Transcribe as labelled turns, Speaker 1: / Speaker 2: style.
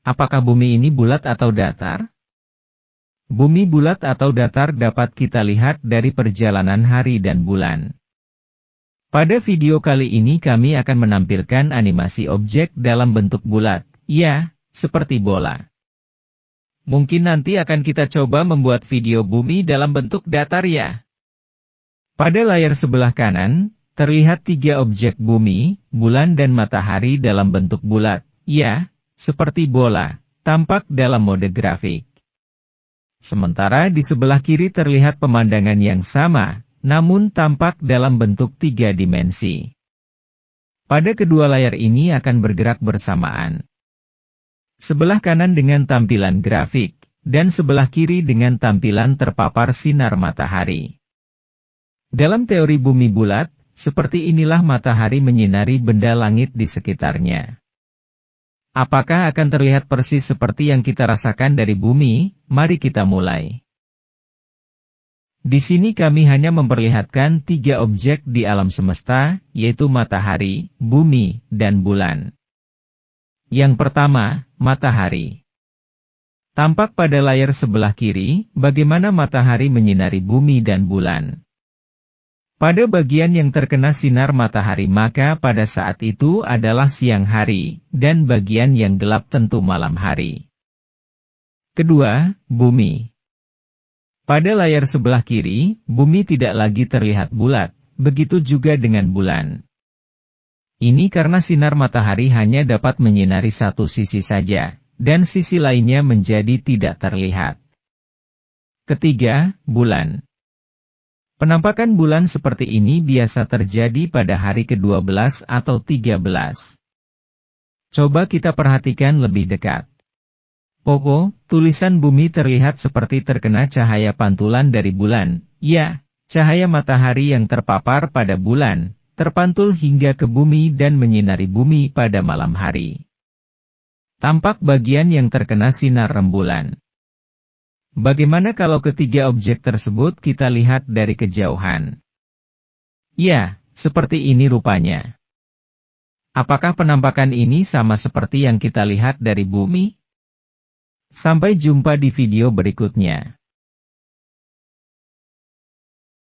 Speaker 1: Apakah bumi ini bulat atau datar? Bumi bulat atau datar dapat kita lihat dari perjalanan hari dan bulan. Pada video kali ini kami akan menampilkan animasi objek dalam bentuk bulat, ya, seperti bola. Mungkin nanti akan kita coba membuat video bumi dalam bentuk datar ya. Pada layar sebelah kanan, terlihat tiga objek bumi, bulan dan matahari dalam bentuk bulat, ya, seperti bola, tampak dalam mode grafik. Sementara di sebelah kiri terlihat pemandangan yang sama, namun tampak dalam bentuk tiga dimensi. Pada kedua layar ini akan bergerak bersamaan. Sebelah kanan dengan tampilan grafik, dan sebelah kiri dengan tampilan terpapar sinar matahari. Dalam teori bumi bulat, seperti inilah matahari menyinari benda langit di sekitarnya. Apakah akan terlihat persis seperti yang kita rasakan dari bumi? Mari kita mulai. Di sini kami hanya memperlihatkan tiga objek di alam semesta, yaitu matahari, bumi, dan bulan. Yang pertama, matahari. Tampak pada layar sebelah kiri, bagaimana matahari menyinari bumi dan bulan. Pada bagian yang terkena sinar matahari maka pada saat itu adalah siang hari, dan bagian yang gelap tentu malam hari. Kedua, bumi. Pada layar sebelah kiri, bumi tidak lagi terlihat bulat, begitu juga dengan bulan. Ini karena sinar matahari hanya dapat menyinari satu sisi saja, dan sisi lainnya menjadi tidak terlihat. Ketiga, bulan. Penampakan bulan seperti ini biasa terjadi pada hari ke-12 atau 13. Coba kita perhatikan lebih dekat. Poko, tulisan bumi terlihat seperti terkena cahaya pantulan dari bulan. Ya, cahaya matahari yang terpapar pada bulan, terpantul hingga ke bumi dan menyinari bumi pada malam hari. Tampak bagian yang terkena sinar rembulan. Bagaimana kalau ketiga objek tersebut kita lihat dari kejauhan? Ya, seperti ini rupanya. Apakah penampakan ini sama seperti yang kita lihat dari bumi? Sampai jumpa di video berikutnya.